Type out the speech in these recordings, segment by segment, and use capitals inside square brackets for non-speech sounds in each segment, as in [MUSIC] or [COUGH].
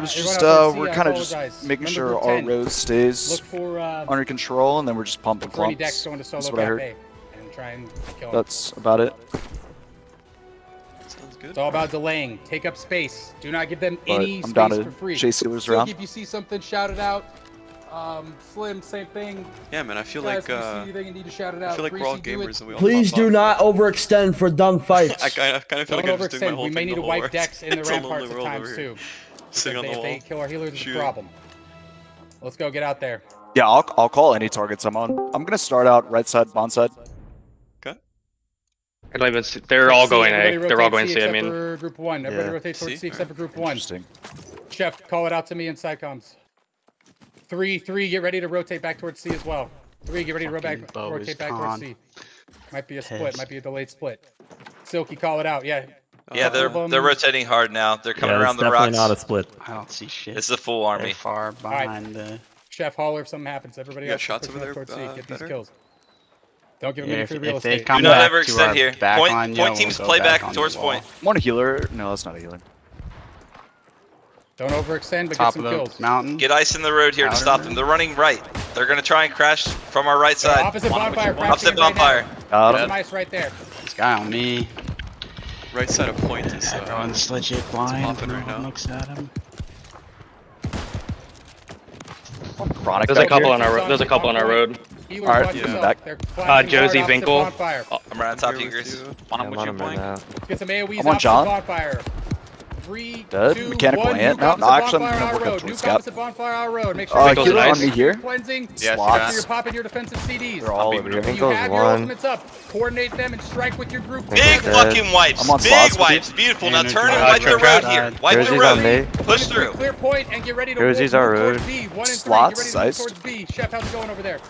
It was just, uh, we're kind of just making Number sure our road stays for, uh, under control, and then we're just pumping clumps. That's what I heard. That's about it. Sounds good. It's all about delaying. Take up space. Do not give them but any I'm space for free. Chase Steelers around. If you see something, shout it out. Um, Slim, same thing. Yeah, man, I feel like uh, anything, need to shout it out. I feel like Greasy, we're all gamers and we all Please do not overextend for dumb [LAUGHS] fights. I, kind of feel Don't like I'm just doing my whole We may need to wipe decks in [LAUGHS] the ramparts at times too. Sitting on they, the wall. If they kill our healers, it's a problem. Let's go get out there. Yeah, I'll, I'll call any targets I'm on. I'm going to start out right side, bond side. Okay. They're all going A. They're all going C, I mean. group one. Everybody yeah. rotates towards C, C except for group one. Interesting. Chef, call it out to me in Psychoms. Three, three, get ready to rotate back towards C as well. Three, get ready to back, rotate back towards C. Might be a split, might be a delayed split. Silky, call it out. Yeah, yeah, they're they're rotating hard now. They're coming yeah, around the definitely rocks. not a split. I don't see shit. It's the full army. They're far behind right. the. Chef Holler, if something happens, everybody got shots over there. Towards uh, C. Get better? these kills. Don't give them yeah, any free if, real if estate. Do not ever extend here. Back point, line, point yeah, teams we'll play back, back towards point. Want a healer? No, that's not a healer. Don't overextend, but Top get some kills. Mountain. Get ice in the road here to stop them. They're running right. They're gonna try and crash from our right side. Opposite bonfire. Opposite bonfire. Got him. ice right there. This guy on me right side of point is. Uh, Everyone's legit blind. Right now. looks at him. Chronic there's a couple here. on our road. there's a couple on our road. All right, yeah. back. Uh, Josie Vinkle. Oh, I'm right on top of you, Chris. On him, what you? Get some AOEs I'm on John. Bonfire. Three, Dead. Two, Mechanical one. ant. No, no, actually, I'm going to work up towards Scott. New bonfire our road. Make sure uh, kill on me here. Cleansing. Yes, Slots. You're popping your defensive CDs. They're all over here. You have your ultimates up. Coordinate them and strike with your group. Big fucking wipes. Big wipes. Beautiful. Now turn and wipe the road here. Wipe the road. Push through. Clear point and get ready to move towards B. One and three. Get ready to towards B. Chef, how's it going over there?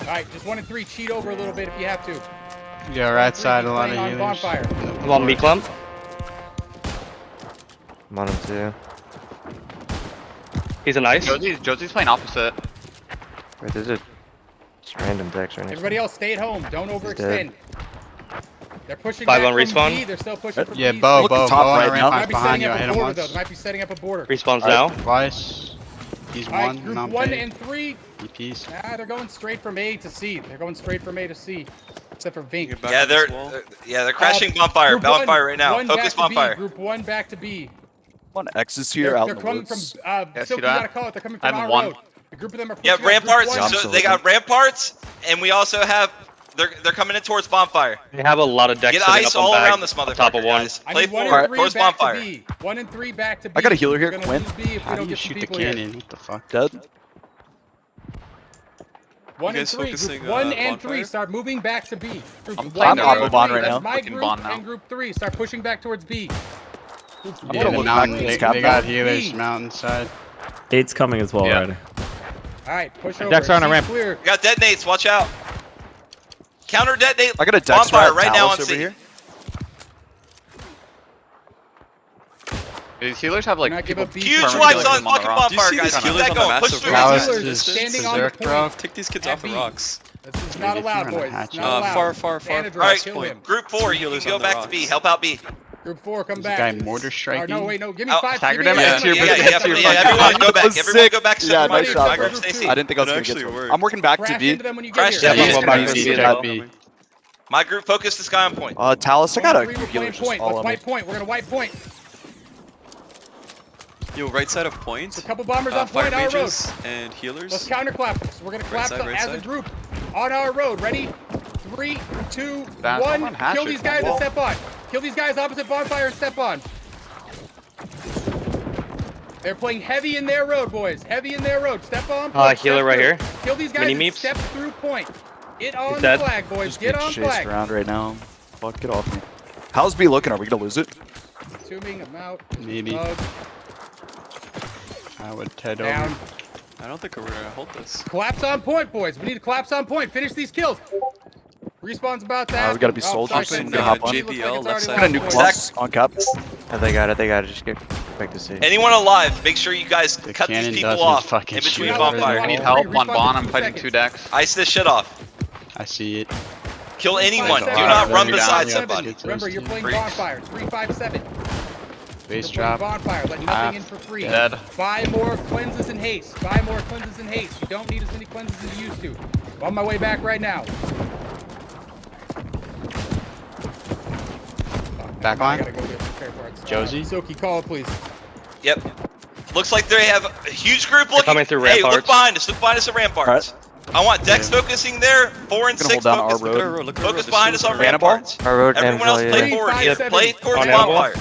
All right, just one and three. Cheat over a little bit if you have to. Yeah, right side a lot of units. Bonfire. I'm on me clump. I'm on him too. He's a nice. Josie's, Josie's playing opposite. Wait, there's a just random decks right now. Everybody else, stay at home. Don't overextend. They're pushing Five on respawn. B. They're still pushing from Yeah, B. Bo, Look Bo, top Bo, right now. Might be setting up a border though. They might be setting up a border. Respawns right, now. Twice. He's All right, one. Group one and three. EPs. Nah, they're going straight from A to C. They're going straight from A to C. Except for Vink. Yeah, they're uh, yeah they're crashing uh, bonfire. Bonfire one, right now. Focus bonfire. Group one back to B. One X is here they're, out they're in the woods. From, uh, yeah, Silky, gotta call it. They're coming from I'm our one. road. A group of them are Yeah, ramparts. Yeah, so they got ramparts, and we also have they're they're coming in towards bonfire. They have a lot of decks. Get ice all around this motherfucker. Top of one. Play I one four. Right. Towards bonfire. To one and three back to B. I got a healer here, Quinn. How do you shoot the cannon? What the fuck? Dead. One and three. Group one uh, and three. Start moving back to B. Group I'm playing Oppo Bond right now. That's my group bond now. and group three. Start pushing back towards B. Group yeah, yeah, the mountain, they, they got healers mountainside. Eight's coming as well yeah. already. Alright, push over. Dex on a ramp. We got detonates, watch out. Counter detonate. I got a Dex bonfire right, now on C. Here. These healers have like huge ones on fucking bomb bonfire, guys. Keep that going. Push through. Healers just standing on the point. Take these kids off the rocks. This is not allowed, boys. Not uh, allowed. Far, far, far. All right, group four. healers, go back to B. Help out B. Group four, come back. Guy mortar striking. No, wait, no, give me oh, five. Tiger them yeah. yeah, yeah, everyone go back. Everyone go back. Yeah, nice shot, I didn't think I was going to get work. I'm working back to B. Them when you Crash get yeah, My group focused this guy on point. Uh, Talus, I got a point. Let's wipe point. We're going to wipe point. Yo, right side of points. A couple bombers uh, on point, our road. and healers. Let's counterclap. So we're going to collapse right right as side. a group on our road. Ready? Three, two, that, one. Kill these guys and step on. Kill these guys opposite bonfire and step on. They're playing heavy in their road, boys. Heavy in their road. Step on. Point, uh, healer right here. Kill these guys Mini meeps. step through point. Get on the flag, boys. Just get on flag. around right now. Fuck, get off me. How's B looking? Are we going to lose it? Assuming I'm out. Maybe. Love. I would head Down. Over. I don't think we're gonna hold this. Collapse on point, boys. We need to collapse on point. Finish these kills. Respawn's about that. Uh, we gotta be oh, soldiers. Oh, so gonna hop on. JBL, like left side. Gonna on cap. Oh, they got it. They got it. Just get back to see. Anyone alive? Make sure you guys the cut these people off in between bonfire. I need help on Bon. I'm fighting two decks. Ice this shit off. I see it. Kill anyone. Do not run beside somebody. Remember, you're playing bonfire. Three, five, seven. Base You're playing drop. Bonfire. Let nothing in for free. dead. Buy more cleanses and haste. Buy more cleanses and haste. You don't need as many cleanses as you used to. I'm on my way back right now. Back I gotta go get spare parts. Josie? Uh, Silky, call it, please. Yep. Looks like they have a huge group looking. coming through ramparts. hey, look ramparts. behind us. Look behind us at ramparts. I want Dex focusing there. Four and six hold down our focus. Look our road. road. Look Focus road. behind us on ramparts. Our road Everyone else play yeah. forward. Three, Yeah, play seven. towards bonfire.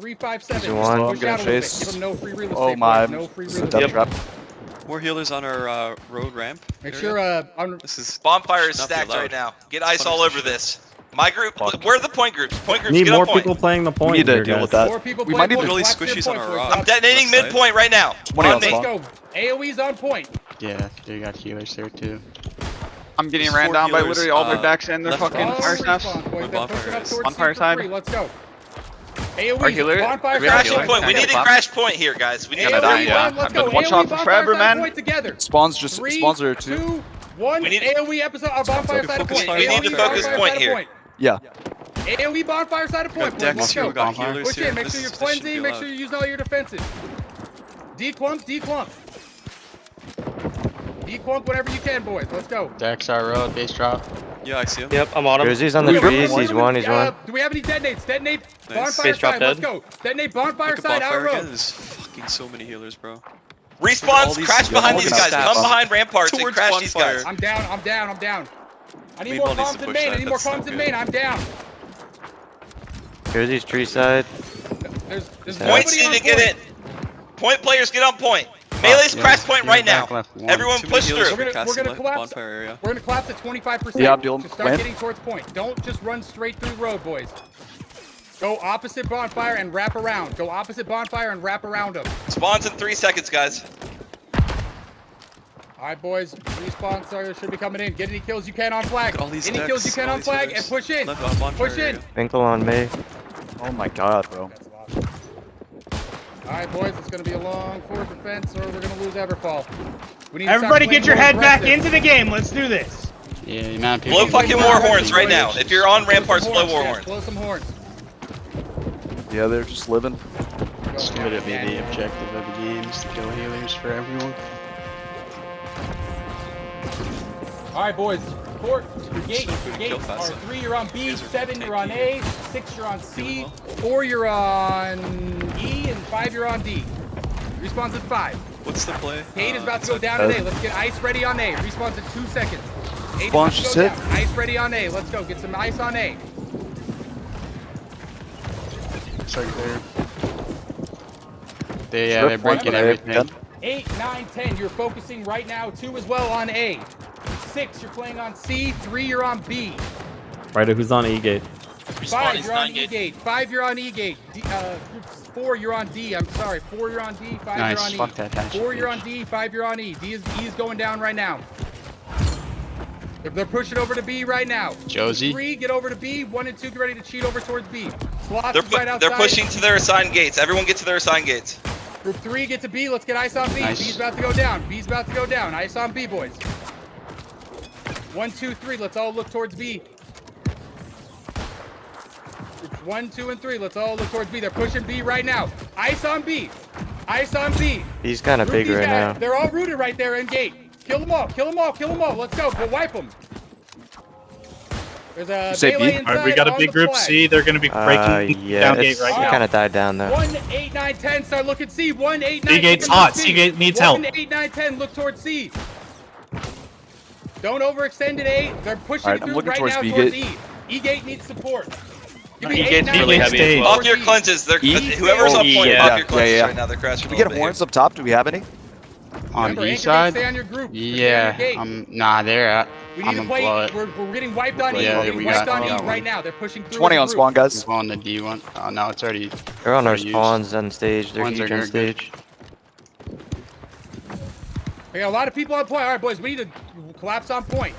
Three, five, seven. Easy one. push out a little bit. chase. Give them no free real estate. Oh my. No free This real is a death estate. trap. More healers on our uh, road ramp. Make area. sure, uh, on, This is Bonfire is Should not be stacked right now. Get ice all over this. My group. Fuck. Where are the point groups? Point groups. Need get more point. people playing the point We need to here, deal guys. with that. More people We might need Really Collapse squishies on our rock. I'm detonating midpoint right now. 20 On on me. Let's go. AoE's on point. Yeah, they got healers there too. I'm getting There's ran four down by literally all their uh, backs and their fucking on fire snaps. respawn, boys. Bonfire pushing up is. towards Bonfire C for side. Let's go. Our AoE. healer- Bonfire we have side Crashing point. point. We need get to a crash point here, guys. We need Gonna die, yeah. let's I've been go. one AoE, shot bonfire forever, man. Point together. Spawns just Three, spawns are two. two, one. We need- AoE episode uh, on bonfire side of point. We need to focus point here. Yeah. AoE bonfire side of We got point. Dex Let's go. We got healers oh, Push here. in. Make This sure you're is- this cleansing. Make sure you're using all your defenses. Declump, declump. Declump whenever you can, boys. Let's go. Dex our road. Base drop. Yeah, I see him. Yep, I'm on him. Jersey's on the Wait, trees. He's one. He's Uh, one. Do we have any detonates? Detonate Nice. bonfire Base drop side. Let's go. Detonate bonfire Look side. Our bonfire again. road. There's fucking so many healers, bro. All Respawns. these- Crash yeah, behind these these guys. stats. Come behind ramparts and Towards crash these guys. I'm down. I'm down. I'm down. I need Meatball more needs to comms in main. I need more that's not comms in main. I'm down. Jersey's tree side. There's, there's Points need to get in. Point players, get on point. Melee's Yeah, crash point right back now. left one. Everyone Too push through. We're gonna- we're gonna collapse. area. We're gonna collapse at 25%. Yeah, I'm dealing- Just start Glenn? getting towards point. Don't just run straight through road, boys. Go opposite bonfire and wrap around. Go opposite bonfire and wrap around them. Spawns in three seconds, guys. All right, boys. Respawn sorry, should be coming in. Get any kills you can on flag. All these Any kills you can on flag healers. and push in. Left on Push in. area. Finkel on me. Oh my god, bro. That's. All right, boys. It's gonna be a long forward defense, or we're gonna lose Everfall. We need Everybody playing get your more head back into the game. Let's do this. Yeah, the amount of people. Blow fucking please, war horns right now. If you're on Blow ramparts, blow war horns. Blow some horns. Yeah, they're just living. Go. It's literally Yeah. the objective of the game is to kill healers for everyone. All right, boys. Four, your gate, Just your kill gates are three. You're on B. Seven. You're on. A. Six. You're on C. Doing Four. You're on E, and five. You're on D. Respawns at five. What's the play? Kate is Uh, about to go down Uh, at A. Let's get ice ready on A. Respawns in two seconds. Eight is Spawn just hit. down. Ice ready on A. Let's go. Get some ice on A. It's like they're. Yeah, Strip they're breaking but I- everything. yeah. Eight, nine, ten. You're focusing right now. Two as well on A. Six. You're playing on C. Three. You're on B. Right, who's on E gate? Five, you're on E gate. Five, you're on E gate. D, uh, group four, you're on D. I'm sorry. Four, you're on D. Five, Nice. you're on Fuck E. that hatchet, Four, you're bitch. on D. Five, you're on E. D is E is going down right now. They're, they're pushing over to B right now. Josie. Three, get over to B. One and two, get ready to cheat over towards B. Slots They're, right outside. they're pushing to their assigned gates. Everyone get to their assigned gates. Group three, get to B. Let's get ice on B. Nice. B's about to go down. B's about to go down. Ice on B, boys. One, two, three. Let's all look towards B. Groups one, two, and three. Let's all look towards B. They're pushing B right now. Ice on B. Ice on B. He's kind of Group big right guys. now. They're all rooted right there in gate. Kill them all. Kill them all. Kill them all. Let's go. Go wipe them. There's a You say B? inside we got a big group flag. C. They're gonna be Uh, breaking yeah, down gate right it now. kind of died down though. One, eight, nine, ten. Start looking C. One, eight, nine. gate's hot. towards C gate needs help. One, eight, nine, ten. Look towards C. Don't overextend at A. They're pushing Alright, I'm through looking right towards now B towards gate. E. E gate needs support. Give E me eight, nine, really heavy well. Off your cleanses. They're E? whoever's Oh, on point. yeah, off your cleanses yeah, yeah. right now. They're crashing. Can we get little bit. horns up top? Do we have any? On Remember, B side? Stay on your group. Stay on your Yeah. Um. Nah, they're at. We I'm need to gonna play. blow it. We're, we're getting wiped on E. Yeah, we're getting we wiped got- on E right now. They're pushing through. 20 on spawn, guys. We're on the D one. Oh no, it's already. They're on our spawns on stage. They're Spawns huge on good, good. stage. We got a lot of people on point. All right, boys, we need to collapse on point.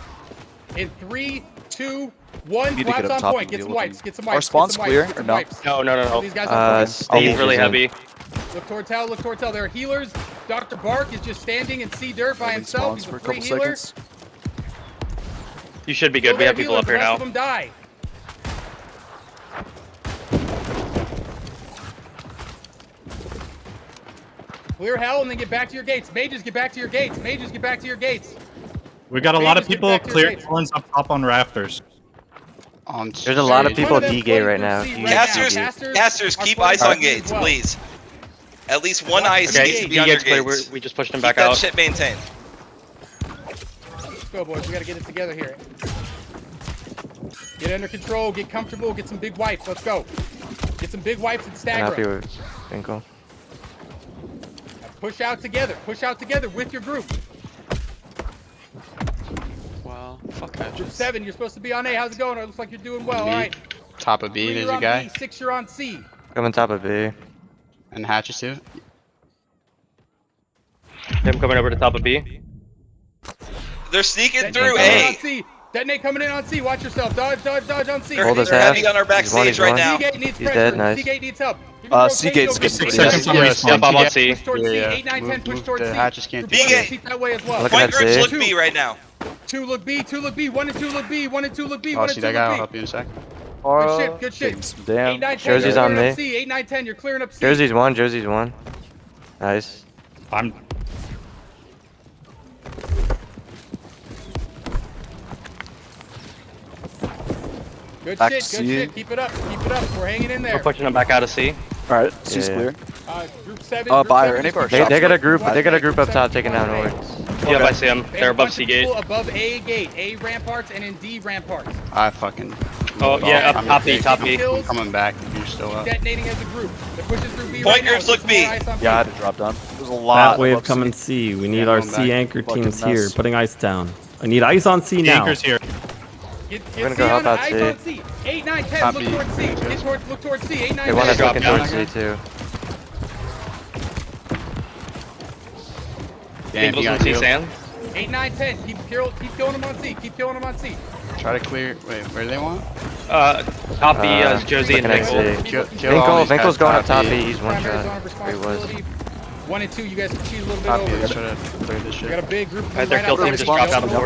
In three, two, one, Need to get up on top point. and Get deal some with wipes. them. Get some Our wipes. spawn's get some clear wipes. Or no? No, no, no, no. These guys Uh, on He's really heavy. Look towards hell. Look towards hell. There are healers. Dr. Bark is just standing in C dirt by Holding himself. spawns He's for a a free couple healer. seconds. You should be good. We have people up here now. of them die. Clear hell and then get back to your gates. Mages, get back to your gates. Mages, get back to your gates. We got a lot of people back to your clear gates. ones up top on rafters. On There's a lot of people One them D gate right now. C D- right now. Casters, Casters casters, keep floating ice on gates, please. At least one ice the needs to be D on your gate's clear. We're, we just pushed him Keep back that out. shit maintained. Let's go, boys. We gotta get it together here. Get under control. Get comfortable. Get some big wipes. Let's go. Get some big wipes and I'm stagger. happy 'em. with Finkel. Push out together. Push out together with your group. Wow. Fuck Group hatches. seven, you're supposed to be on A. How's it going? It looks like you're doing well. B. All right. Top of B, Three, there's a guy. B. Six, you're on C. Coming top of B. And hatches too. Him coming over to top of B. They're sneaking Detonate through coming in A. Detonate coming in on C. Watch yourself. Dodge, dodge, dodge on C. They're, Hold his they're heavy on our He's one, backstage he's right now. C gate needs He's pressure. dead, nice. C gate needs help. Give me Uh, C gate's over getting C. Six seconds on respawn. Yep, I'm on. C. Yeah, yeah. 8, 9, 10, push move towards the C. hatches can't Group do one, it. seat that way as well. Looking Point at groups C. look B right now. Two look B, two look B, one and two look B, one and two look B, Oh, one and see two that guy? I'll look help B. you in a sec. Good shit, good shit. Getting some 8, Damn. 9, Jersey's on me. C. 8, 9, 10, you're clearing up C. Jersey's one. Jersey's one. Nice. I'm Good Back shit, good C. shit. Keep it up, keep it up. We're hanging in there. We're pushing him back out of C. All right, C's Yeah. clear. Uh, group seven. Uh, buyer, any of They, they got a group. They got a group up top taking down one ords. Yep, I see him. And They're above C gate. Above A gate, A ramparts, and in D ramparts. I fucking. Oh, yeah, up top B, top B. I'm coming back if you're still up. Detonating as a group. They're pushing through B Point right now. groups look B. Yeah, I had to drop down. There's a lot. That wave above coming C. C. We need Yeah, our C anchor Fucking teams here. Putting ice down. I need ice on C now. anchors here. Get, We're gonna C go help out eyes C. C. 8, 9, 10, Top look towards C. Get towards, look towards C. 8, 9, They want 10. us drop looking towards C too. Damn, People's on C heal. sand. 8, 9, 10. Keep, kill, keep killing them on C. Keep killing them on C. Try to clear. Wait, where do they want? Uh, top B Uh, is Jersey and looking at Finkel. Kill, kill all Finkel, these Finkel's guys going up top B. B. He's one shot. Where he was. One and two, you guys can cheat a little bit Top B. over. Let's to clear this We got a big group of Alright, them their kill team just the dropped out of the Don't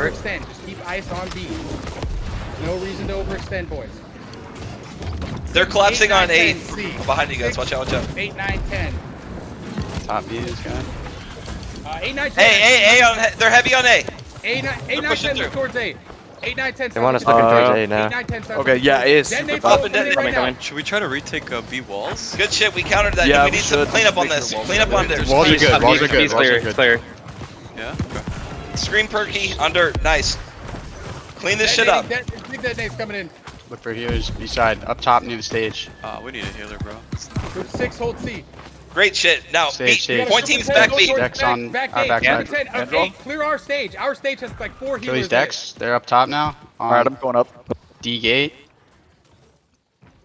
Just keep ice on B. No reason to overextend, boys. They're collapsing Eight, on nine, A. 10, Behind you guys. Watch out, watch out. 8, 9, 10. Top B is guy. Uh, 8, 9, 10. Hey, A, A on. he- They're heavy on A. 8, 9, 8, 9 pushing 10, look through. towards A. 8, 9, 10. They want us start looking looking towards A Eight, now. nine, 10, start Okay, looking yeah, towards A is Detonate super full Up bad. and coming in down. right Coming, now. Should we try to retake uh, B walls? Good shit. We countered that. Yeah, we we need some should. cleanup on Make this. sure walls Clean up are on good. this. Walls are B's good. Walls are B's good. Walls clear. are It's good. clear. Yeah. Okay. Screen perky under. Nice. Clean this shit up. Detonating, det- Big detonate's coming in. Look for healers beside up top near the stage. Uh, we need a healer, bro. Group 6, hold C. Great shit. Now, Stage, B, stage. point teams back B. Dex on back our gate. backside. Group 10, okay, clear our stage. Our stage has like four Kill healers these in it. decks. They're up top now. All right, I'm going up. D gate.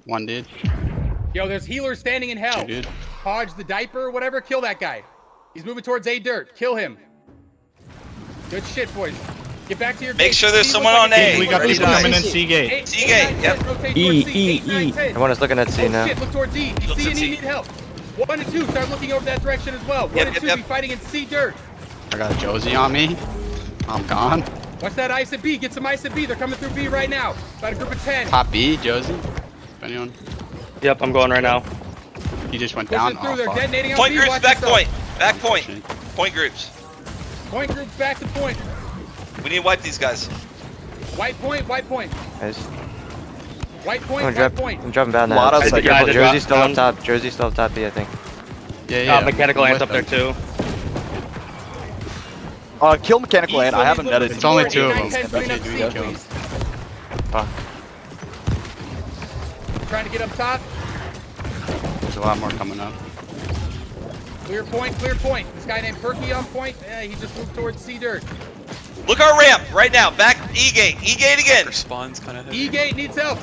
One dude. Yo, there's healers standing in hell. Two dude. Hodge the diaper or whatever, kill that guy. He's moving towards A dirt. Kill him. Good shit, boys. Get back to your Make gates. sure there's C someone on like A. a- We got Ready people coming in. C gate. C gate. nine, yep. ten, rotate E, towards C. E, Eight, nine, E. ten. Everyone is looking at C Oh now. shit, look towards D. Looks C at and E C. need help. One and two, start looking over that direction as well. One Yep, and yep, two, yep. be fighting in C dirt. I got a Josie on me. I'm gone. Watch that ice at B. Get some ice at B. They're coming through B right now. About a group of 10. Top B, Josie. If anyone. Yep, I'm going right now. He just went Pushing down. through. Oh, They're fuck. detonating on Point B. groups Watch back yourself. point. Back point. Point groups. Point groups back to point. We need to wipe these guys. White point, white point. Nice. White point, I'm, drop, point. I'm dropping down now. Lot of Be second- careful, Yeah, Jersey's dropped still up top. Jersey's still up top B, I think. Yeah, yeah. Uh, mechanical I'm ants up with there too. Uh, kill mechanical ant. I haven't one is netted. It's only two of them. 10, clean up Okay, C, do we kill please. Fuck. Trying to get up top. There's a lot more coming up. Clear point, clear point. This guy named Perky on point. Yeah, he just moved towards C dirt. Look our ramp right now. Back E gate. E gate again. Their spawn's kind of. E gate needs help.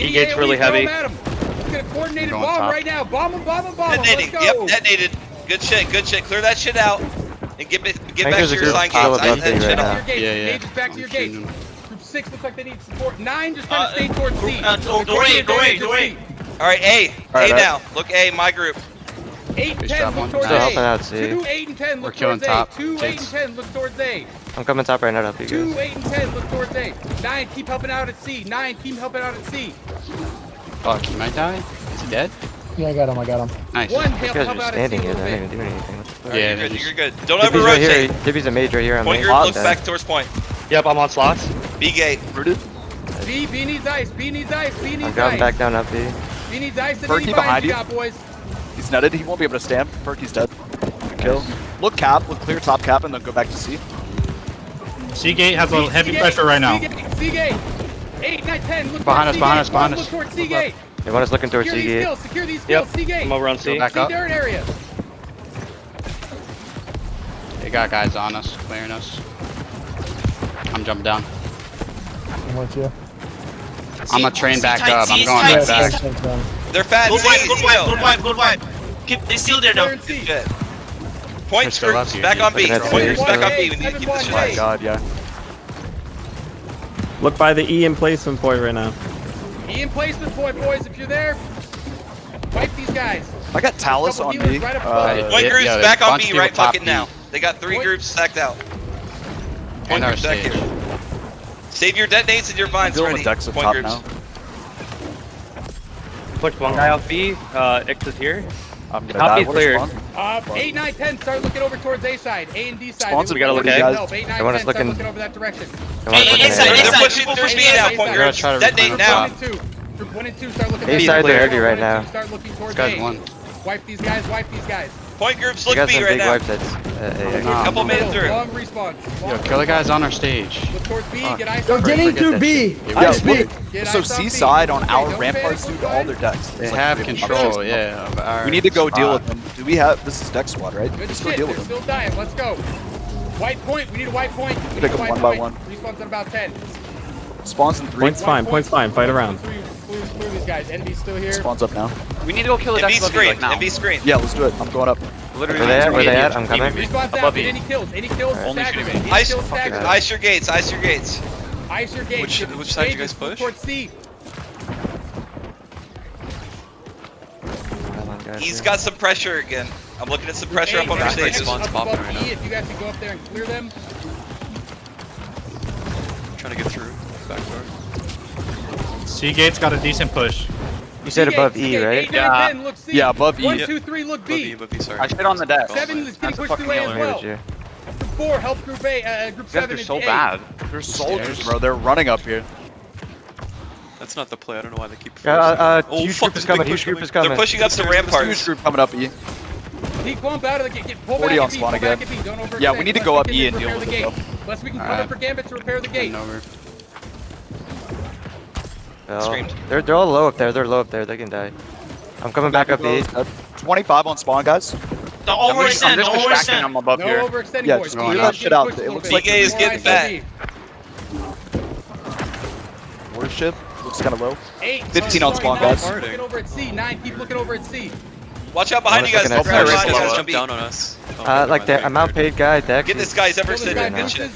Any E-gate's really heavy. him at him. Let's get a coordinated bomb top. right now. Bomb him, bomb him, bomb him. Let's Detonating. go. Yep, detonated. Good shit. Good shit. Clear that shit out. And get, ba- get back to your group sign still gates. I, above that me shit right up. now. Back to your gates. Yeah, yeah. Mages back to I'm your gates. Group six looks like they need support. Nine just trying Uh, to stay towards C. uh, go- They're go coordinated in, go damage in, go C. in. All right, A. All right, A now. Look A, my group. Eight and ten look towards A. helping out Two, eight and ten We're look killing towards top. A. Two, eight and ten look towards A. I'm coming top right now to help you guys. Two, eight, and ten. Look towards eight. Nine, keep helping out at C. Nine, keep helping out at C. Fuck, he might die. Is he dead? Yeah, I got him. I got him. Nice. One, help, help out at C. Here, I didn't even doing anything. yeah, you're good. You're good. Don't ever rotate. Right Dippy's a mage right here. I'm Point your looks back towards point. Yep, I'm on slots. B gate. Rooted. B, B needs ice. B needs ice. B needs ice. I'm dropping back down up B. B needs ice. Perky behind you. Got, boys. He's nutted. He won't be able to stamp. Perky's dead. Kill. Look cap. Look clear top cap, and then go back to C. C gate has a heavy C gate, pressure right now. C gate, Seagate! 8, 9, 10, look Behind us, behind us, behind us. Look towards C gate! Everyone's looking towards secure C gate. These skills, secure these skills, yep. C gate! I'm over on C. Back C up. Dirt area. They got guys on us, clearing us. I'm jumping down. I'm with you. I'm gonna train back up. I'm going right back. They're fat. Good wipe, good wipe, good wipe, good wipe. They're still there though. Point screws back on B. Point screws back on B. We need to keep this Oh my god, yeah. Look by the E in placement point right now. E in placement point, boys. If you're there, wipe these guys. I got Talus on B. Right uh, point yeah, groups yeah, back on B right fucking now. They got three point. groups stacked out. Point groups back here. Save your detonates and your vines ready. Point groups. Now. Pushed one guy off B. Uh, X is here. I'm gonna Copy die. clear. Uh, 8, 9, 10, start looking over towards A side. A and D side. Sponsor, we gotta look at guys. Help. 8, 9, Everyone's looking... start looking over that direction. Hey, hey, A side, A side. They're pushing, they're pushing A now, point girl. That date now. Group 1 and 2, start looking A side, they're dirty right now. Start looking towards A. Wipe these guys, wipe these guys. Point group, slick B got some right big now. Wipes that's, uh, uh oh, nah, couple minutes through. Long response. Long Yo, kill the guys on our stage. Look towards B, oh, get ice Yo, getting through B. I speak. So Seaside on our ramparts due to all their decks. They have control, yeah. We need to go deal with them. Do we have, this is deck squad, right? Let's go deal with them. still dying, let's go. White point, we need a white point. Pick them one by one. Respawn's at about 10. Spawns in three. Point's fine, point's fine, fight around. These guys. Envy's still here. Spawns up now. We need to go kill the Envy screen, right now. Envy screen. Yeah, let's do it. I'm going up. Literally, we're there, we're there, I'm coming. Above out, any kills, any kills, Only shooting me. Ice, kills, ice your gates, ice your gates. Ice your gates. Which, which side did you guys push? Towards C. He's got some pressure again. I'm looking at some pressure up on our stage. Spawn's popping right now. If you guys can go up there and clear them. I'm trying to get through backdoor. C gate's got a decent push. You said above E, right? Yeah. Yeah, above E. One, two, three, look B. Above e, I shit on the deck. Seven is getting pushed away as well. Group four, help group A, uh, group yeah, seven. They're so bad. They're soldiers, bro. They're running up here. That's not the play. I don't know why they keep. Uh, uh, oh, huge group is coming. Huge group is coming. They're pushing up the rampart. Huge group coming up E. Peek bump out of the gate. Pull 40 on spawn again. Yeah, we need to go up E and deal with it. Unless we can cover for Gambit to repair the gate. Oh. They're, they're all low up there. They're low up there. They can die. I'm coming back, back up B. Uh, 25 on spawn, guys. Don't overextend. Don't overextend. I'm above no here. overextending, yeah, just Yeah, that shit out. It looks like BK is getting back. Worship looks kind of low. Eight, 15 on spawn, guys. Looking over at C. Nine, keep looking over at C. Watch out behind you guys. Don't jump down on us. Uh, like that, I'm outpaid guy. Dex. Get this guy's ever sitting. Good shit.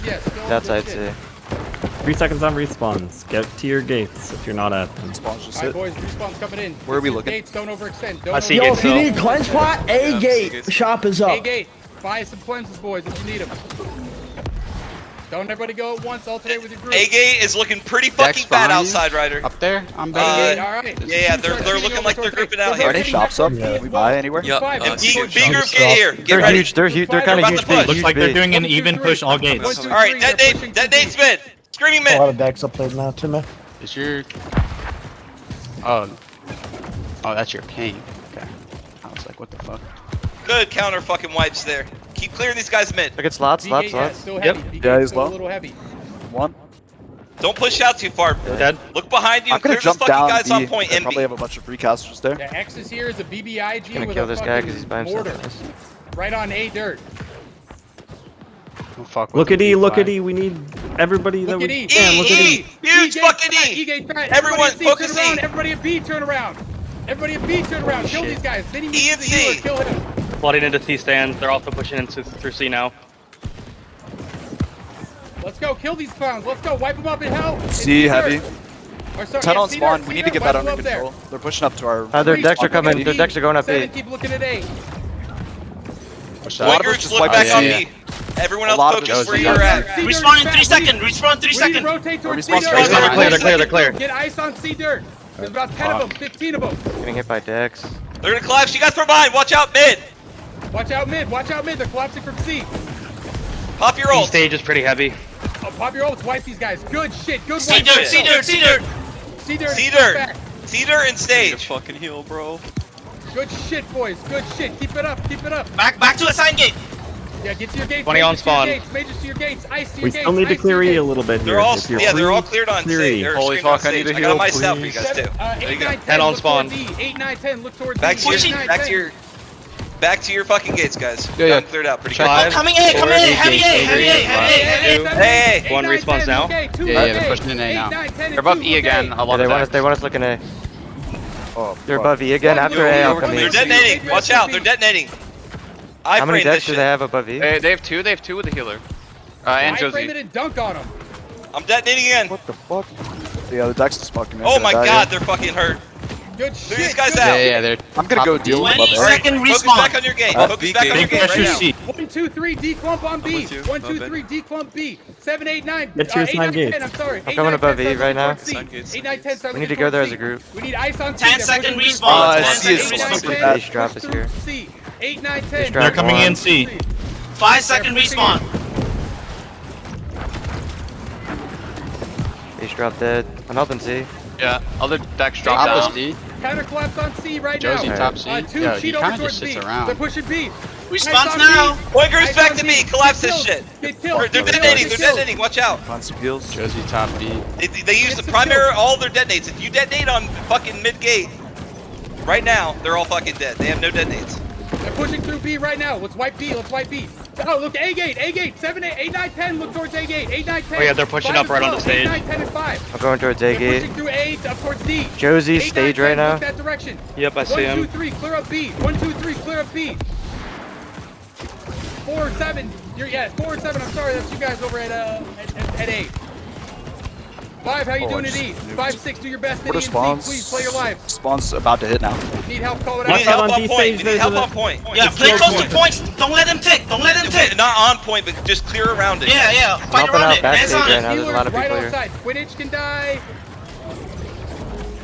That's I'd say. Three seconds on respawns. Get to your gates if you're not at them. Respawn's just All right, boys, respawn's coming in. Where are we looking? Gates, don't overextend. Don't I see Yo, if you need a cleanse pot, A yeah, gate shop is up. A gate. Buy some cleanses, boys, if you need them. Don't everybody go at once. Alternate with your group. A gate is looking pretty fucking bad outside, Ryder. Up there, I'm back. Uh, all right. Yeah, yeah, they're they're looking like they're grouping out here. Are they shops up? Yeah. We buy anywhere? Yep. Uh, and B, B group, get here. Get they're ready. huge. They're huge. They're kind of huge. Looks like they're doing an even push all gates. All right, that date, that date's been. Screaming man! A lot of decks played now too, man. Is your... Oh. Oh, that's your pain. Okay. I was like, what the fuck? Good counter fucking wipes there. Keep clearing these guys mid. I get slots, slots, slots. Yep. Yeah, he's low. a little heavy. One. Don't push out too far. Yeah. Dead. Look behind you. I'm gonna jump down. Guys B. on point I probably have a bunch of precasters there. The X is here is a BBIG I'm gonna with kill this guy because he's by himself. Mortar. Right on A dirt. Don't fuck look at E, look at E, we need everybody look that we e. can. E, look e, at E. Huge e, fucking E. Everyone focus turn around. E. Everybody at B turn around. Everybody at B turn around. Kill these guys. They need to. Kill him. Flooding into C stands. They're also pushing into through C now. Let's go. Kill these clowns. Let's go. Wipe them up in hell. C heavy. Or, 10 on spawn, we need to get that under control. They're pushing up to our... Their decks are coming, their decks are going up 8. Keep looking at 8. A lot of us just wiped back on me. Everyone else focus where you're at. Respawn in three seconds. Respawn in three seconds. Rotate towards C-Dirt. They're clear, they're clear, they're clear. Get ice on C-Dirt. There's about 10 of them, 15 of them. Getting hit by Dex. They're gonna collapse. You guys from behind. Watch out mid. Watch out mid. Watch out mid. They're collapsing from C. Pop your ult. stage is pretty heavy. Oh, pop your ult. Wipe these guys. Good shit. Good wipe. C-Dirt, C-Dirt, C-Dirt. C-Dirt. C-Dirt. C-Dirt and stage. Fucking heal, bro. Good shit, boys. Good shit. Keep it up. Keep it up. Back, back to the sign gate. Yeah, get to your gates. 20 on spawn. Gates, mages to your gates. Ice to your we gates. Still need to clear E a little bit here. They're all, yeah, they're all cleared on stage. Holy fuck, I need to heal, I got myself, you guys too. There you go. 10 on spawn. 8, 9, 10, look towards Back to your, back to your, back to your fucking gates, guys. Yeah, yeah. Cleared out pretty Five, quick. Coming in, coming in, heavy A, heavy A, heavy A, heavy A. One response now. Yeah, yeah, they're pushing in A now. They're above E again, They want us. They want us looking A. Oh, They're above E again after A. They're detonating, watch out, they're detonating. I How many deaths do they have above you? They, they, have two. They have two with the healer. Uh, and I Josie. I and dunk on him. I'm detonating again. What the fuck? Yeah, the Dex just fucking. Oh my god, yet. they're fucking hurt. Good shit. These guys out. Yeah, yeah, they're. I'm gonna go deal with them. 20 second respawn. Focus back on your game. Uh, Focus back on your game right now. One, two, three, D clump on B. One, two, three, D clump B. Seven, eight, nine. That's your uh, nine. I'm sorry. I'm coming above E right now. Eight, nine, ten, seven. We need to go there as a group. We need ice on. Ten second respawn. Uh, ten second respawn. Drop us here. 8, 9, They're coming one. in C. Five second respawn. He's dropped dead. I'm helping C. Yeah, other decks dropped down. C. Counter collapse on C right Josie now. Josie top. C. Uh, two, Yo, cheat just sits B. Around. They're pushing B. Response now! Wiggers back to me! Collapse this shit! They they're detonating! They're detonating! Watch out! Response kills. Josie top B. They, they use the primary all their detonates. If you detonate on fucking mid gate, right now, they're all fucking dead. They have no detonates. They're pushing through B right now. Let's wipe B. Let's wipe B. Oh, look, A gate, A gate, 7, 8, 8, 9, 10. Look towards A gate, 8, 9, 10. Oh, yeah, they're pushing up right on the stage. 8, 9, 10, and 5. I'm going towards A they're gate. Pushing through A, up towards D. Josie's eight, stage nine, 10, right now. Look that direction. Yep, I One, see him. 1, 2, 3, clear up B. 1, 2, 3, clear up B. 4, 7. You're, yeah, 4, 7. I'm sorry, that's you guys over at, uh, at, at, at 8. Five, how you doing at E? Five, six, do your best at E spawns, please play your life. Spawn's about to hit now. Need help calling out. Need help on point. Need help on point. Yeah, play close to points. Don't let them tick. Don't let them tick. Not on point, but just clear around it. Yeah, yeah. Fight around it. That's on it. Right outside. Quidditch can die.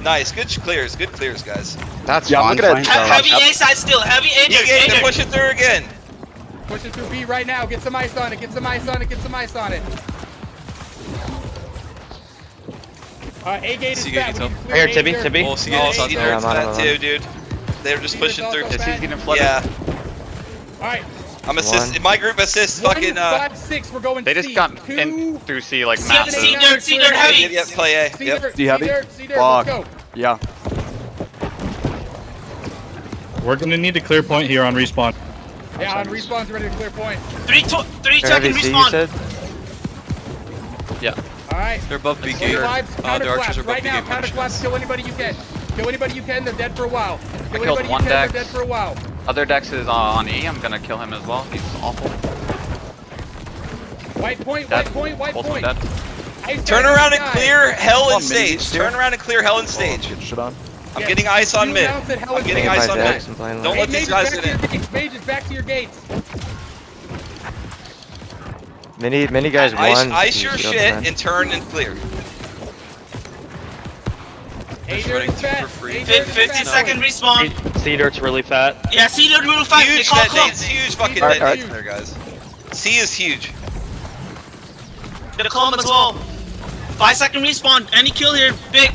Nice, good clears, good clears, guys. That's yeah. I'm gonna heavy A side still, heavy A. Yeah, yeah. They're pushing through again. Push it through B right now. Get some ice on it. Get some ice on it. Get some ice on it. Alright, A gate is back. Here, Tibby, Tibby. Oh, C gate oh, is nerfed that too, dude. They're just pushing through. He's getting flooded. Yeah. Alright. I'm assist. One. My group assists. One, fucking. Uh, five, six. We're going. They just C. got Two, in through C like massive. C dirt. C dirt heavy. Yep. yep play A. yep. Dirt, C heavy. C dirt. Yeah. We're gonna need a clear point here on respawn. Yeah, on respawn's ready to clear point. Three, two, three. to three second respawn. Yeah. Alright. They're above B gate. Uh, their archers right now, gate. Counter collapse, kill anybody you can. Kill anybody you can, they're dead for a while. Kill I killed one deck. Dead for a while. Other Dex is uh, on E, I'm gonna kill him as well. He's awful. White point, dead. white point, white Ultimate point. Dead. Turn around and clear hell and stage. Turn around and clear hell and stage. Get shit on. I'm yes. getting ice on mid. I'm getting ice on mid. Don't let these guys get in. Mage is back to your gates. Many many guys ice, won. Ice your shit and turn and clear. Hey, fat. 50 second respawn. C Dirt's really fat. Yeah, C Dirt's really fat. Huge call, that. It's huge fucking right, right. there, guys. C is huge. Get a column as well. Five second respawn. Any kill here, big.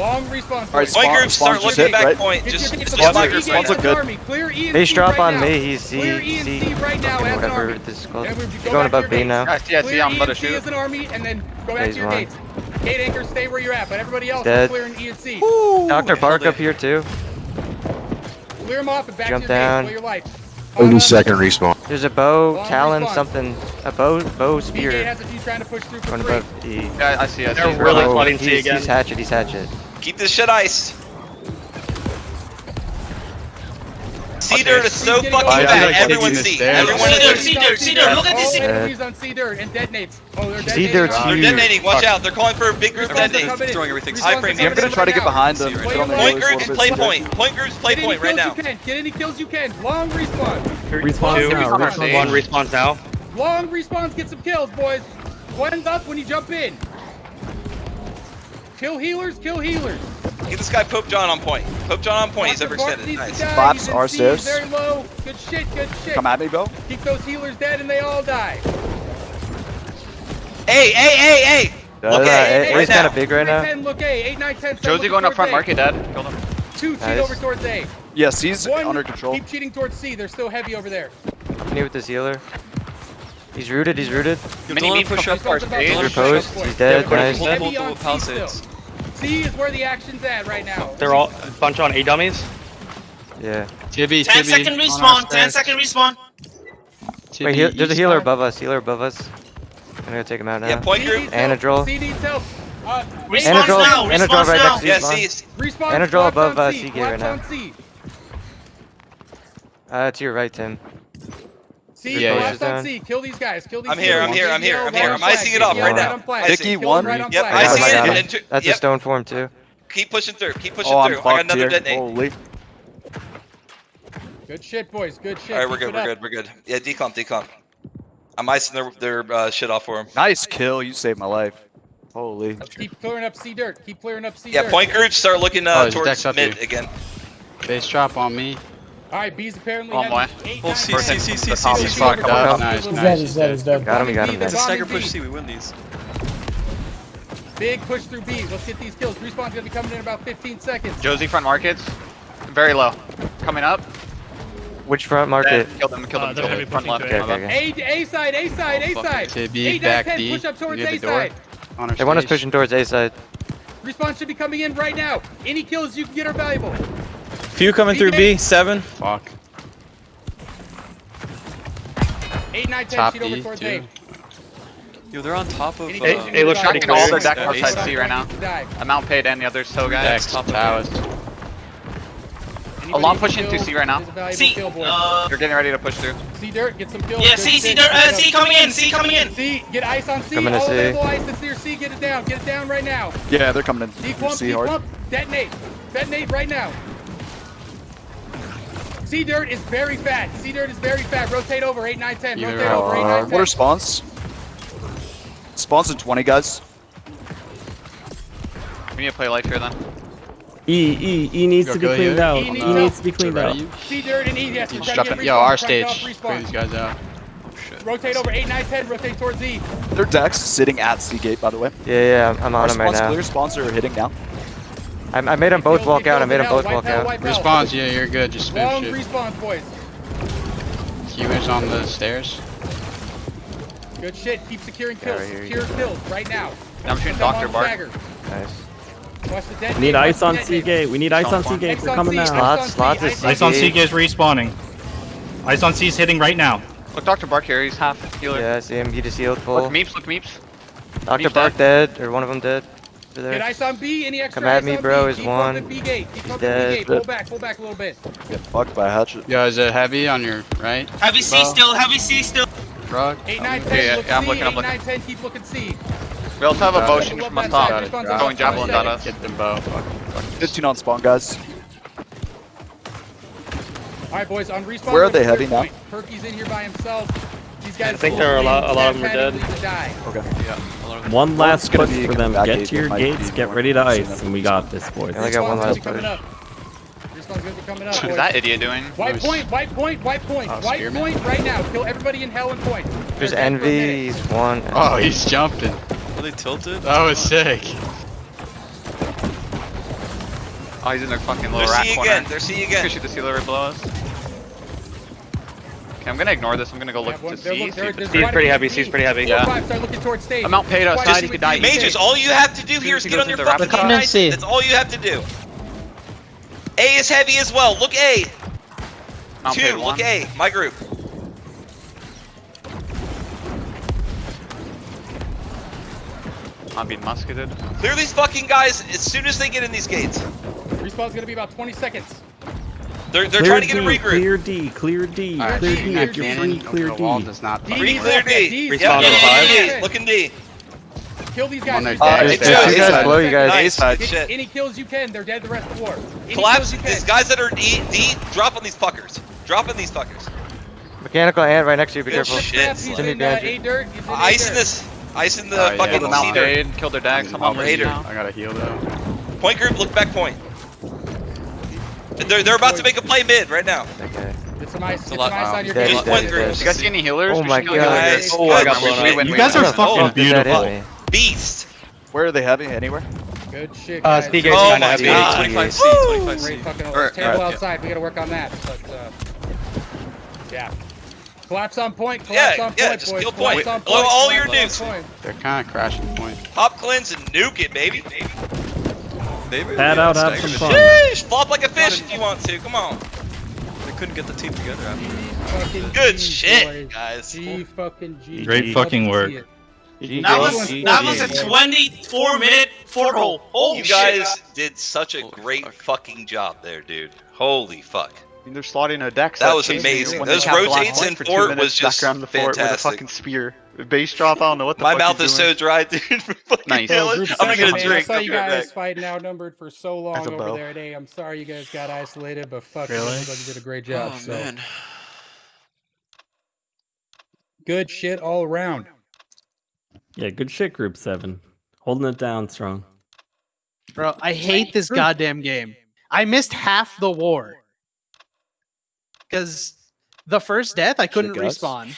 Long response. Alright, spawn, groups start looking back right? point. It's just, just, just like look good. Army. Clear E Base drop right on me, he's Z, Clear right now as whatever army. this is called. Go going above B now. I see, I see, I'm about to shoot. as an army, and then go back to your one. gates. Gate anchor, stay where you're at, but everybody else clear clearing E and C. Ooh, Dr. Bark up here too. Clear him off and back Jump to your down. gates, respawn. There's a bow, talon, something, a bow, bow spear. Going above E. Yeah, I see, I see. They're really again. He's hatchet, he's hatchet. Keep this shit iced. Cedar Dirt is so fucking bad. Everyone see. Everyone see. Dirt. Cedar. Dirt. Dirt. Look at this. He's on C Dirt and detonates. Oh, they're detonating. C Dirt's. They're detonating. Watch out. They're calling for a big group detonate. Destroying everything. I frame. I'm gonna try to get behind them. Point groups play point. Point groups play point right now. Get any kills you can. Long respawn. Respawn Two, one. Respawn now. Long respawns. Get some kills, boys. One's up when you jump in. Kill healers. Kill healers. Get this guy Pope John on point. Pope John on point. He's Dr. Bart overextended. needs to Nice. die. Claps He's in are C, stairs. Very low. Good shit, good shit. Come at me, bro. Keep those healers dead and they all die. Hey, hey, hey, hey! Uh, Look uh, at A- it A's right kind now. of big right now. 10, look A. 8, 9, 10. start Josie looking going up towards front A. market, Dad. Killed him. Two, cheat Nice. over towards A. Yeah, C's One, under control. keep cheating towards C. They're still heavy over there. Need with this healer. He's rooted. He's rooted. Mini me push up our Respawn's about stage. to Your push post. up He's point. dead. Yeah, Nice. multiple- Heavy on multiple C still. Palisades. C is where the action's at right now. They're all a bunch on A dummies. Yeah. Tibby, 10 Tibby. second respawn. 10 stairs. second respawn. Tibby, Wait, heal, there's a healer side. above us. Healer above us. I'm gonna take him out now. Yeah, point group. needs help. Anadrol. C needs help. Uh, Respawn Anadrol, now. Anadrol Respawn right now. next to you. Yeah, Spawn. see, Respawn Anadrol collapse above, on uh, C. Seagate right collapse now. on C. Uh, to your right, Tim. C, Yeah, collapse yeah. on C. Kill these guys. Kill these I'm here, I'm here, I'm here, I'm here. I'm icing it up up right now. Flag. Icing. Dicky, Kill one. right on Yep, flag. I see it. got him. And to- That's a stone form too. Keep pushing through. Keep pushing Oh, I'm through. I got fucked another here. detonate. Holy. Good shit, boys. Good shit. All right, we're good. We're good. We're good. Yeah, decomp, decomp. I'm icing their their uh, shit off for him. Nice kill. You saved my life. Holy. Let's Keep clearing up C dirt. Keep clearing up C Yeah, dirt. Yeah, point groups start looking Oh, uh, there's towards decks up mid here. again. Base drop on me. All right, B's apparently One heavy. more. Eight, Full nine, C, ten. C, C, C, The C, top C, is C. fucked Come up. on. Nice, He's nice. dead. He's dead. He's dead. Got him. We got him. B, It's a stagger push B. C. We win these. Big push through B. Let's get these kills. Respawn's gonna be coming in about 15 seconds. Josie front markets. Very low. Coming up. Which front market? Killed them. Killed them. Uh, Killed them. Front left. Okay, okay, okay. A, A side, A side, A side. Tibby, 8, 9, back 10. D. Push up towards A side. They want us pushing towards A side. Respawn should be coming in right now. Any kills you can get are valuable. Few coming through B. Seven. Fuck. 8, 9, 10. Top Sheet over towards too. A. Yo, they're on top of. Any Uh, kills you Hey, look, get are trying to valuable. all their deck Respawn outside C right now. needs to. I'm outpaid and the others so guys. Decks, Top of towers. Anybody long who push into C right now. is a valuable C. kill, boy. Uh, They're getting ready to push through. C dirt, get some kills. yeah, C, C, dirt, uh, C coming in. C coming in. C, get ice on C. Coming to All C. available ice that's near C. Get it down. Get it down right now. Yeah, they're coming in. Declump, C hard. declump, detonate. Detonate right now. C dirt is very fat. C dirt is very fat. Rotate over 8, 9, 10. Rotate way. over 8, Uh, 9, what 10. are spawns? Spawns in 20, guys. We need to play life here then. E, E, E needs Go to be cleaned you. out. E E needs needs to be cleaned out. you? C dirt and E. Yes, You we're trying to get Yo, respawn, our we're trying to stage. get Clear these guys out. Rotate over 8, 9, 10. Rotate towards E. Their decks sitting at C gate, by the way. Yeah, yeah. I'm, I'm Our on him right now. clear. Spawns are hitting now. I, I made them both walk out. I made them both walk out, out. Respawns, yeah, you're good. Just Long finish it. respawns, boys. Healers on the stairs. Good shit. Keep securing Yeah, kills. right Secure kills right now. I'm shooting Dr. on Bart. stagger. Nice. Watch the detonate. We need ice on detonate. C gate. We need ice on C gate. Ice They're coming C, now. ice Slots, on slots is ice on Ice on C. Seagate is respawning. Ice on C is hitting right now. Look, Dr. Bark here. He's half healer. Yeah, I see him. He just healed full. Look, meeps. Look, meeps. Dr. Meep's Bark dead, or one of them dead. Over Get there. ice on B. Any extra Come at me, bro, B. is one. pumping B gate. Keep He's pumping B dead. gate. Pull back. Pull back a little bit. Get fucked by a hatchet. Yo, is it heavy on your right? Heavy C still. Heavy C still. Rug? 8, 9, 10. yeah, look yeah, I'm looking, I'm looking. 9, 10. Keep looking C. We also have a Got bow it. shooting from Love on that top. side. Respawn's Got it. Going out. javelins at us. Get them both. 15 on spawn, guys. All right, boys. On respawn. Where are they heavy now? Perky's in here by himself. These guys. I think there are a lot- a lot of them are dead. Need to die. Okay. One last gonna push be for them. Get to your gates. Get ready to ice, and we got this, boys. I got one Respawn's last coming push. up. Respawn's gonna be coming up, What boys. is that idiot doing? White Nice. point, white point, white point, Oh, white spearman? point right now. Kill everybody in hell and point. There's They're dead for a minute. Envy. He's one. Oh, he's jumping. Are they tilted? That was sick. Oh, he's in their fucking They're little rat corner. again. They're C He's gonna again. shoot the sealer right below us. Okay, I'm gonna ignore this. I'm gonna go look one- to they're C. see they're- if there's it's C's pretty heavy, C. C's pretty heavy. Yeah. five, start looking towards stage. I'm outpaid Quite outside. a He few could die. C. Mages, all you have to do here is get on your fucking fire. team nice. That's all you have to do. A is heavy as well. Look A. Outpaid Two. Look A. My group. I'm being musketed. Clear these fucking guys as soon as they get in these gates. Respawn's gonna be about 20 seconds. They're they're Clear trying to get a D, regroup. Clear D, clear D, Alright, clear D, D. clear If D. you're free, clear The wall D. does not D fight. Free needs clear help, yeah, D. D. Yep, Respawn look at in five. D. Look in D. Kill these On guys. their Respawn. Uh, There's it's two two guys inside. below you guys. Nice. side. Good Get shit. any kills you can. They're dead the rest of the war. Any Collapse. kills you These can. guys that are D, D, drop on these fuckers. Drop on these fuckers. Mechanical ant right next to you. Be Good careful. shit. Snap, He's Jimmy in uh, Badger. A dirt. He's in A Ice in dirt. this. Ice in the Oh, yeah. fucking Killed them Cedar. outpaid. Killed their dags. I'm on Raider. Raider now. I gotta heal though. Point group, look back point. They're, they're about to make a play mid right now. Okay. Get some ice, get some lot- ice on your dead. Just dead, one dead. group. You guys see any healers? Oh my God. Guys, Oh, I got good. blown up. You guys win. are fucking Oh, beautiful. Beast. Where are they heavy? Anywhere? Good shit, Uh, guys. speed gate's Oh kinda my heavy. God. 25C, 25C. Great fucking Or- it's terrible or- outside. We gotta work on that. But uh, yeah. Collapse on point. Yeah, Collapse on yeah, point, just boys. kill Collapse point. on Blow point. all your collapse nukes. They're kind of crashing point. Pop cleanse and nuke it, baby. They really Pad out, have staggered some fun. Sheesh, flop like a fish if you want to. Come on. They couldn't get the team together after. Fucking Good G, shit, boys. guys. G fucking G. Great fucking work. That was that was a 24 minute four hole. Holy You shit. guys did such a Holy great fuck. fucking job there, dude. Holy fuck. I mean, they're slotting a deck. That was amazing. Those rotates in fort was just back around the fort with a fantastic. fucking spear. Base drop. I don't know what the My fuck mouth he's is so dry, dude. [LAUGHS] Nice. hell, I'm gonna get a man. drink. I saw you guys back. fighting outnumbered for so long over bow. there today. I'm sorry you guys got isolated, but fuck, Really? everybody did a great job. Oh so man. good shit all around. Yeah, good shit, Group 7. Holding it down strong. Bro, I hate this goddamn game. I missed half the war. Because the first death, I couldn't respawn.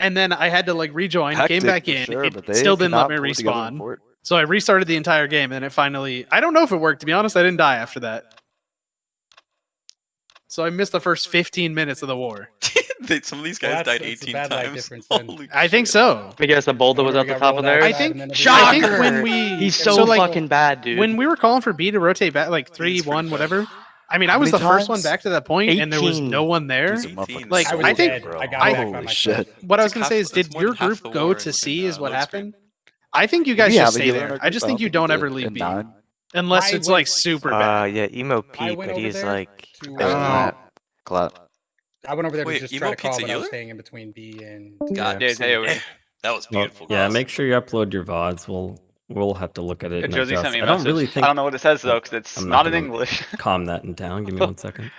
And then I had to like rejoin, Hectic came back in. sure, it but they still didn't let me respawn. So I restarted the entire game and it finally I don't know if it worked to be honest, I didn't die after that. So I missed the first 15 minutes of the war. [LAUGHS] some of these guys that's- died 18 bad times. difference [LAUGHS] I think so. I guess the boulder was Or at the top of out theirs. I think then I think when [LAUGHS] we He's so, so like fucking bad, dude. when we were calling for B to rotate back like three, one, bad. whatever. I mean, I was the many first one back to that point, and there was no one there. These are motherfuckers Like, I was I think- dead. bro. I got I- back by Holy myself. shit. What I was gonna half- say is, did your group go to in, C? uh, Is what load screen. happened? I think you guys We should stay there. I just think you don't ever leave in B unless I it's went- like super Uh, bad. yeah, emo I Pete, but he's like to, there's uh, clap. Clap. I went over there Wait, to just Emo try to call, but I was staying in between B and. God Yeah, damn. hey. [LAUGHS] That was beautiful. yeah, make sure you upload your VODs. We'll we'll have to look at it. And Josie adjust. sent me a I don't really think I don't know what it says though, because it's I'm not, not in English. calm that in [LAUGHS] down. Give me one second.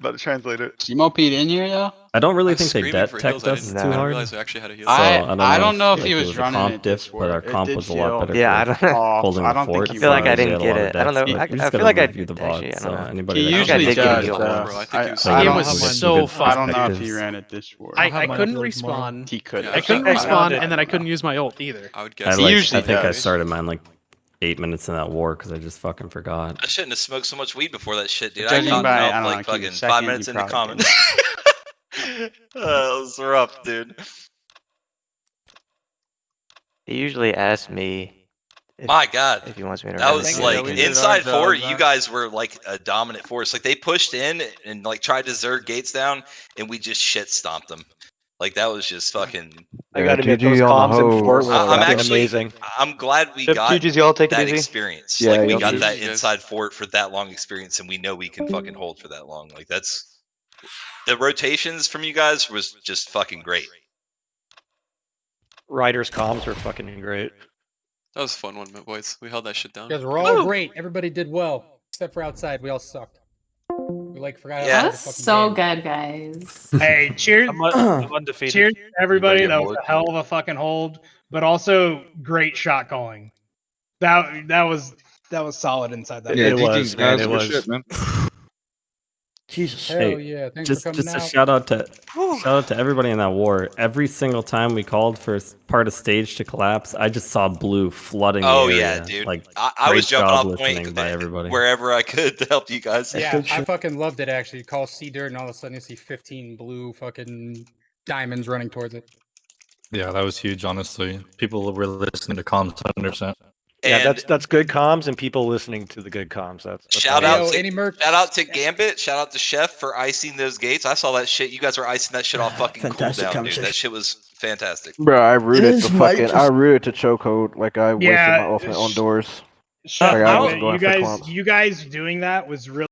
About to translate it. Emo Pete in here, yeah? I don't really I was think they screaming debt for teched heals, I us didn't- too I didn't hard. realize we actually had a heal. So, I- I don't know, I don't know if like, he it was was a running comp it diff, but our comp was a lot feel- better. Yeah, I don't. Off. holding I don't think fort. he I feel like I didn't get it. I don't know. I, I feel like I review the actually, VOD. So anybody He that usually has did any get does. healed uh, bro. I think he was- I It don't was have my- so I don't know if he ran it this war. I, I'll have I my couldn't upload respawn. He could. Yeah, I couldn't I- I respawn, and then I couldn't use my ult either. I would I guess. Usually I think I started mine like eight minutes in that war because I just fucking forgot. I shouldn't have smoked so much weed before that shit, dude. I Judging caught by, out I don't know, like fucking second, five you minutes into probably common. uh, [LAUGHS] [LAUGHS] that was rough, dude. He usually asks me if, My God. if he wants me to That run was like we did inside our four. job, You guys were like a dominant force. Like they pushed in and like tried to zerg gates down, and we just shit stomped them. Like that was just fucking. I gotta admit, those comms in Fort I- I'm actually amazing. I'm glad we Yep, got GG's, y'all take it that easy. experience. Yeah, like we yeah, got GG's, that guys. inside fort for that long experience, and we know we can fucking hold for that long. Like that's the rotations from you guys was just fucking great. Riders comms were fucking great. That was a fun one, boys. We held that shit down. You guys were all great. Everybody did well, except for outside. We all sucked. We like forgot. how to Yeah. That's so game. good, guys. [LAUGHS] Hey, cheers, [CLEARS THROAT] undefeated. cheers to everybody. Anybody That was a hell of a fucking hold, but also great shot calling. That that was that was solid inside that. It was, man. It was. [LAUGHS] Jesus. Hell Hey, yeah! Thanks just for coming just a shout out to shout out to everybody in that war. Every single time we called for s- part of stage to collapse, I just saw blue flooding. the Oh yeah, dude. Like I, I was great jumping job off point by everybody. wherever I could to help you guys. Yeah, I fucking loved it. Actually, you call C dirt, and all of a sudden you see 15 blue fucking diamonds running towards it. Yeah, that was huge, honestly. People were listening to comms 100%. And yeah, that's that's good comms and people listening to the good comms. That's, that's Shout out Yo, to- any merch? Shout out to Gambit. Shout out to Chef for icing those gates. I saw that shit. You guys were icing that shit off [SIGHS] fucking Fantastic cooldown, dude. That shit was fantastic. Bro, I rooted This to fucking. just- I rooted to chokehold like I wasted Yeah, my ultimate on doors. Shut Like, I up, wasn't you going for guys, clumps. you guys doing that was really.